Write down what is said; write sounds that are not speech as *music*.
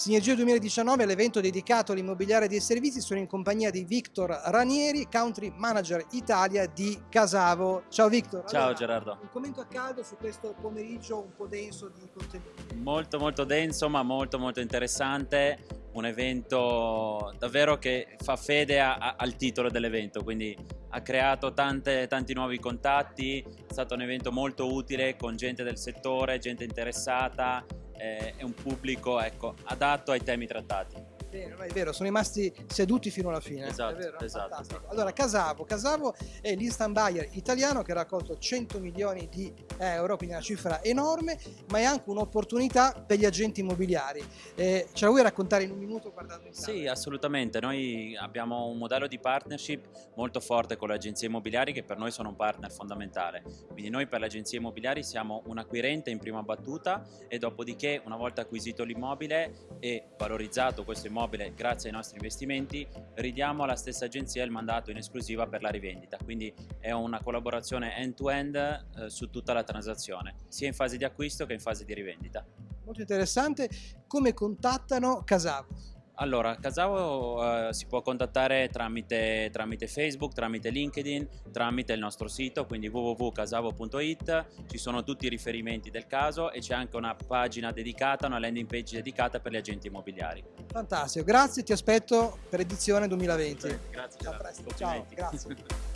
Sinergia 2019 è l'evento dedicato all'immobiliare dei servizi, sono in compagnia di Victor Ranieri, Country Manager Italia di Casavo. Ciao Victor. Ciao allora, Gerardo. Un commento a caldo su questo pomeriggio un po' denso di contenuti. Molto molto denso ma molto molto interessante, un evento davvero che fa fede a, a, al titolo dell'evento, quindi ha creato tante, tanti nuovi contatti, è stato un evento molto utile con gente del settore, gente interessata, è un pubblico ecco, adatto ai temi trattati. Bene, è vero, sono rimasti seduti fino alla fine. Esatto, vero, esatto, esatto, Allora, Casavo. Casavo è l'instant buyer italiano che ha raccolto 100 milioni di euro, quindi una cifra enorme, ma è anche un'opportunità per gli agenti immobiliari. Eh, ce la vuoi raccontare in un minuto guardando in Sì, assolutamente. Noi abbiamo un modello di partnership molto forte con le agenzie immobiliari che per noi sono un partner fondamentale. Quindi noi per le agenzie immobiliari siamo un acquirente in prima battuta e dopodiché una volta acquisito l'immobile e valorizzato questo immobile immobile grazie ai nostri investimenti ridiamo alla stessa agenzia il mandato in esclusiva per la rivendita quindi è una collaborazione end-to-end -end, eh, su tutta la transazione sia in fase di acquisto che in fase di rivendita. Molto interessante, come contattano Casavo? Allora, Casavo eh, si può contattare tramite, tramite, Facebook, tramite LinkedIn, tramite il nostro sito, quindi www.casavo.it, ci sono tutti i riferimenti del caso e c'è anche una pagina dedicata, una landing page dedicata per gli agenti immobiliari. Fantastico, grazie, ti aspetto per edizione 2020. Grazie. Ciao, presto. Ciao, grazie. *laughs*